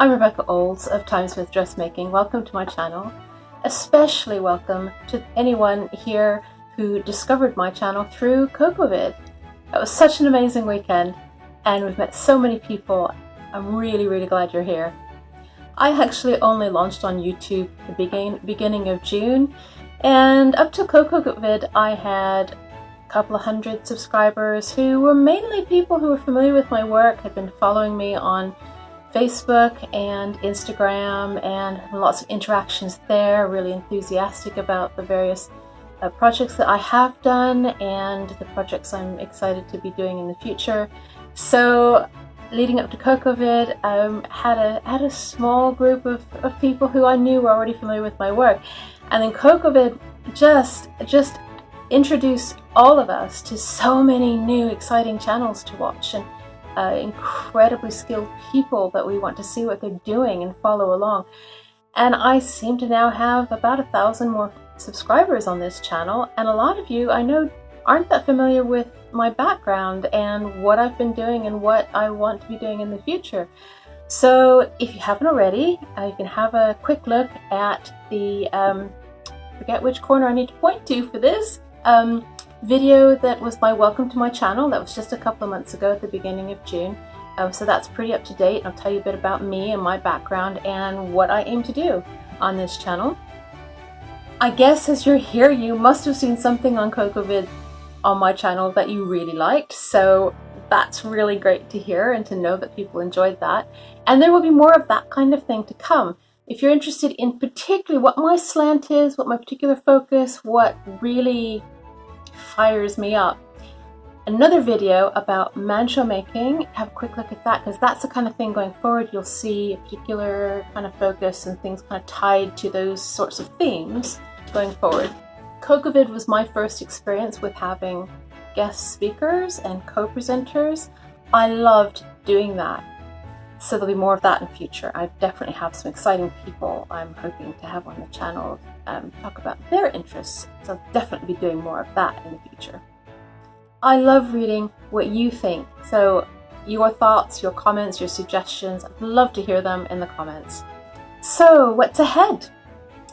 I'm Rebecca Olds of Timesmith Dressmaking. Welcome to my channel. Especially welcome to anyone here who discovered my channel through CocoVid. It was such an amazing weekend and we've met so many people. I'm really, really glad you're here. I actually only launched on YouTube the begin beginning of June and up to CocoVid I had a couple of hundred subscribers who were mainly people who were familiar with my work, had been following me on Facebook and Instagram and lots of interactions there, really enthusiastic about the various uh, projects that I have done and the projects I'm excited to be doing in the future. So leading up to CocoVid, um, had a had a small group of, of people who I knew were already familiar with my work. And then CocoVid just just introduced all of us to so many new exciting channels to watch and uh, incredibly skilled people that we want to see what they're doing and follow along. And I seem to now have about a thousand more subscribers on this channel and a lot of you I know aren't that familiar with my background and what I've been doing and what I want to be doing in the future. So if you haven't already, uh, you can have a quick look at the, um, forget which corner I need to point to for this, um, video that was my welcome to my channel. That was just a couple of months ago at the beginning of June. Um, so that's pretty up to date. I'll tell you a bit about me and my background and what I aim to do on this channel. I guess as you're here, you must have seen something on CocoVid on my channel that you really liked. So that's really great to hear and to know that people enjoyed that. And there will be more of that kind of thing to come. If you're interested in particularly what my slant is, what my particular focus, what really fires me up, another video about mantua making, have a quick look at that because that's the kind of thing going forward you'll see a particular kind of focus and things kind of tied to those sorts of themes going forward. CocoVid was my first experience with having guest speakers and co-presenters. I loved doing that. So there'll be more of that in future. I definitely have some exciting people I'm hoping to have on the channel um, talk about their interests. So I'll definitely be doing more of that in the future. I love reading what you think. So your thoughts, your comments, your suggestions, I'd love to hear them in the comments. So what's ahead?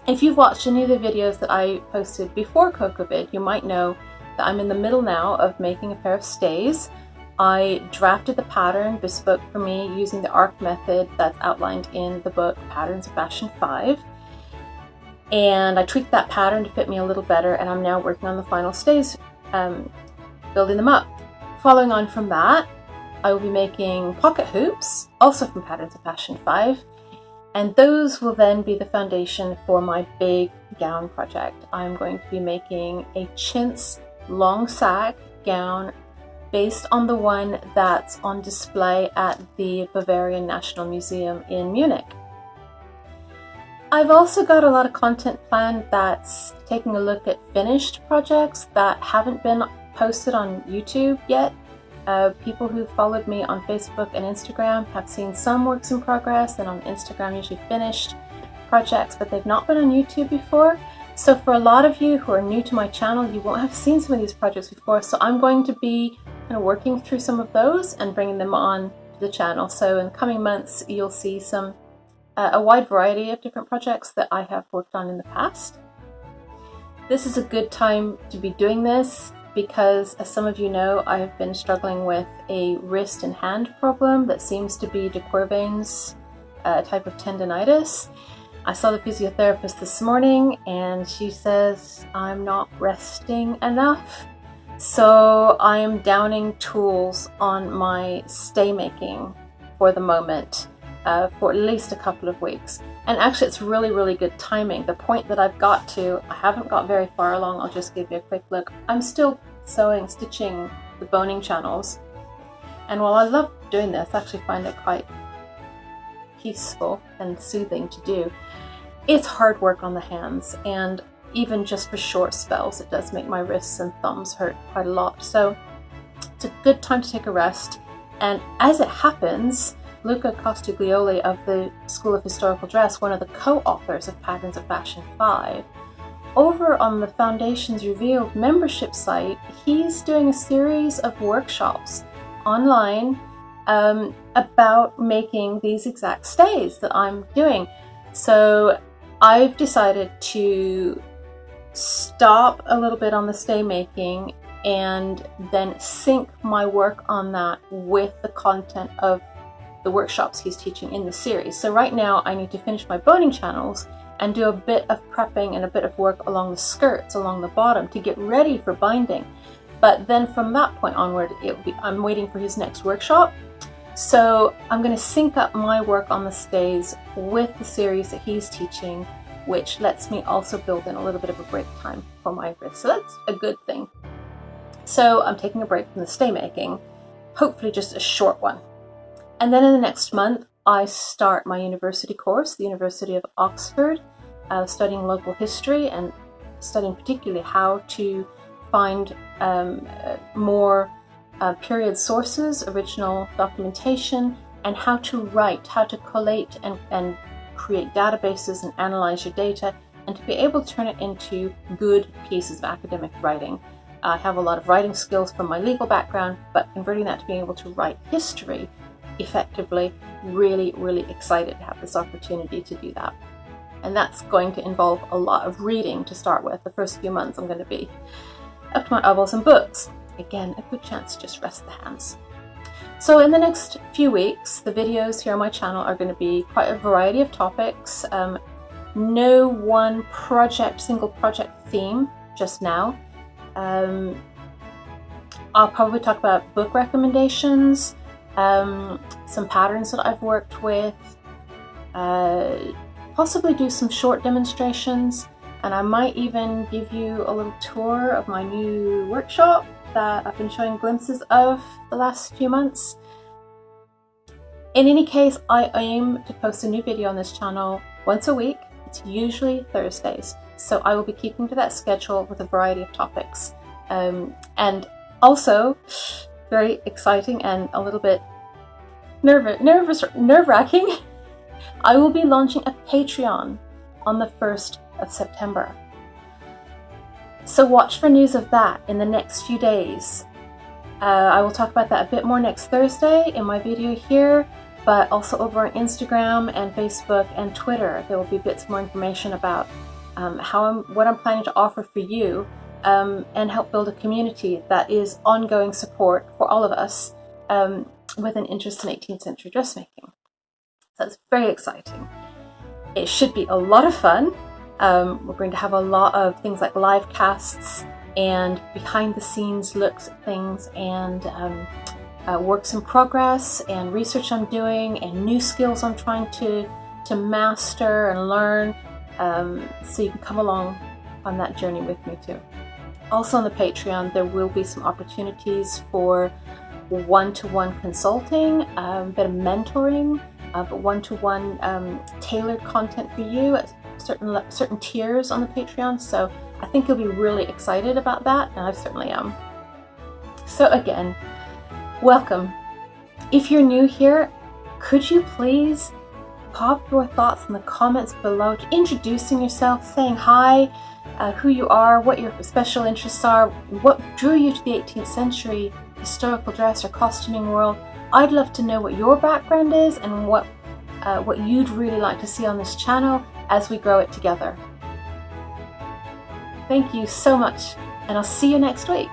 If you've watched any of the videos that I posted before CocoVid, you might know that I'm in the middle now of making a pair of stays. I drafted the pattern bespoke for me using the ARC method that's outlined in the book Patterns of Fashion 5. And I tweaked that pattern to fit me a little better and I'm now working on the final stays, um, building them up. Following on from that, I will be making pocket hoops, also from Patterns of Fashion 5, and those will then be the foundation for my big gown project. I'm going to be making a chintz long sack gown based on the one that's on display at the Bavarian National Museum in Munich. I've also got a lot of content planned that's taking a look at finished projects that haven't been posted on YouTube yet uh, people who followed me on Facebook and Instagram have seen some works in progress and on Instagram usually finished projects, but they've not been on YouTube before. So for a lot of you who are new to my channel, you won't have seen some of these projects before. So I'm going to be kind of working through some of those and bringing them on the channel. So in coming months, you'll see some uh, a wide variety of different projects that I have worked on in the past. This is a good time to be doing this because as some of you know, I have been struggling with a wrist and hand problem that seems to be de Quervain's uh, type of tendonitis. I saw the physiotherapist this morning and she says I'm not resting enough. So I am downing tools on my stay making for the moment uh, for at least a couple of weeks. And actually it's really, really good timing. The point that I've got to, I haven't got very far along, I'll just give you a quick look. I'm still sewing, stitching the boning channels. And while I love doing this, I actually find it quite peaceful and soothing to do. It's hard work on the hands and even just for short spells, it does make my wrists and thumbs hurt quite a lot. So it's a good time to take a rest. And as it happens, Luca Costigliolo of the School of Historical Dress, one of the co-authors of Patterns of Fashion 5, over on the Foundations Revealed membership site, he's doing a series of workshops online um, about making these exact stays that I'm doing. So I've decided to stop a little bit on the stay making and then sync my work on that with the content of the workshops he's teaching in the series. So right now I need to finish my boning channels and do a bit of prepping and a bit of work along the skirts, along the bottom to get ready for binding. But then from that point onward, be, I'm waiting for his next workshop. So I'm going to sync up my work on the stays with the series that he's teaching, which lets me also build in a little bit of a break time for my wrist. So that's a good thing. So I'm taking a break from the stay making, hopefully just a short one. And then in the next month, I start my university course, the University of Oxford, uh, studying local history and studying particularly how to find um, uh, more uh, period sources, original documentation, and how to write, how to collate and, and create databases and analyze your data, and to be able to turn it into good pieces of academic writing. I have a lot of writing skills from my legal background, but converting that to being able to write history effectively, really, really excited to have this opportunity to do that. And that's going to involve a lot of reading to start with. The first few months I'm going to be up to my elbows in books. Again, a good chance to just rest the hands. So in the next few weeks, the videos here on my channel are going to be quite a variety of topics. Um, no one project, single project theme just now. Um, I'll probably talk about book recommendations, um, some patterns that I've worked with, uh, possibly do some short demonstrations, and I might even give you a little tour of my new workshop that I've been showing glimpses of the last few months. In any case, I aim to post a new video on this channel once a week. It's usually Thursdays, so I will be keeping to that schedule with a variety of topics. Um, and also, very exciting and a little bit nervous, nervous, nerve-wracking. I will be launching a Patreon on the 1st of September. So watch for news of that in the next few days. Uh, I will talk about that a bit more next Thursday in my video here, but also over on Instagram and Facebook and Twitter. There will be bits more information about um, how I'm, what I'm planning to offer for you um, and help build a community that is ongoing support for all of us um, with an interest in 18th century dressmaking. So it's very exciting. It should be a lot of fun. Um, we're going to have a lot of things like live casts and behind the scenes looks at things and um, uh, works in progress and research I'm doing and new skills I'm trying to, to master and learn. Um, so you can come along on that journey with me too. Also on the Patreon, there will be some opportunities for one-to-one -one consulting, um, a bit of mentoring, uh, but one-to-one -one, um, tailored content for you certain certain tiers on the Patreon. So I think you'll be really excited about that, and I certainly am. So again, welcome. If you're new here, could you please pop your thoughts in the comments below, introducing yourself, saying hi, uh, who you are, what your special interests are, what drew you to the 18th century historical dress or costuming world. I'd love to know what your background is and what, uh, what you'd really like to see on this channel as we grow it together. Thank you so much, and I'll see you next week.